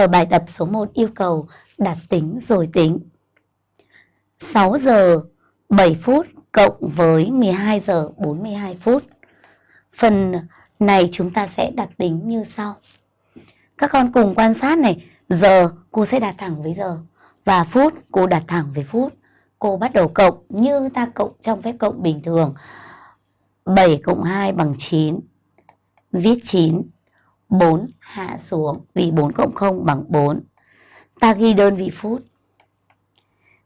Ở bài tập số 1 yêu cầu đặt tính rồi tính. 6 giờ 7 phút cộng với 12 giờ 42 phút. Phần này chúng ta sẽ đặt tính như sau. Các con cùng quan sát này, giờ cô sẽ đặt thẳng với giờ và phút cô đặt thẳng với phút. Cô bắt đầu cộng như ta cộng trong phép cộng bình thường. 7 cộng 2 bằng 9. Viết 9. 4 hạ xuống, vì 4 cộng 0 bằng 4. Ta ghi đơn vị phút.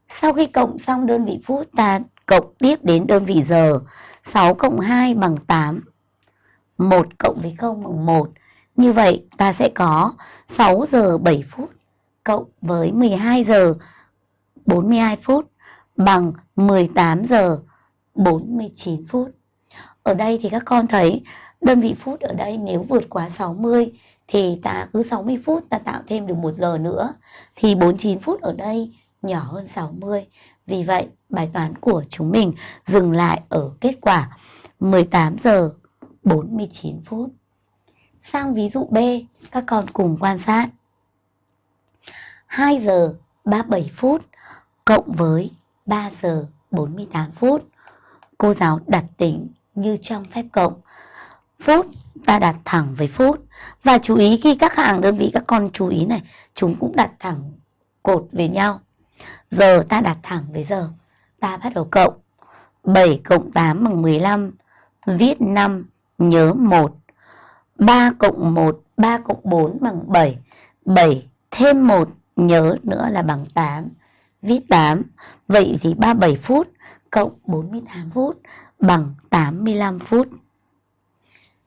Sau khi cộng xong đơn vị phút, ta cộng tiếp đến đơn vị giờ. 6 cộng 2 bằng 8. 1 cộng với 0 bằng 1. Như vậy, ta sẽ có 6 giờ 7 phút cộng với 12 giờ 42 phút bằng 18 giờ 49 phút. Ở đây thì các con thấy đơn vị phút ở đây nếu vượt quá 60 thì ta cứ 60 phút ta tạo thêm được 1 giờ nữa thì 49 phút ở đây nhỏ hơn 60. Vì vậy bài toán của chúng mình dừng lại ở kết quả 18 giờ 49 phút. Sang ví dụ B, các con cùng quan sát. 2 giờ 37 phút cộng với 3 giờ 48 phút. Cô giáo đặt tính như trong phép cộng. Phút ta đặt thẳng với phút. Và chú ý khi các hàng đơn vị các con chú ý này, chúng cũng đặt thẳng cột với nhau. Giờ ta đặt thẳng với giờ. Ta bắt đầu cộng. 7 cộng 8 bằng 15. Viết 5, nhớ 1. 3 cộng 1, 3 cộng 4 bằng 7. 7 thêm 1 nhớ nữa là bằng 8. Viết 8. Vậy thì 37 phút cộng 48 phút bằng 85 phút.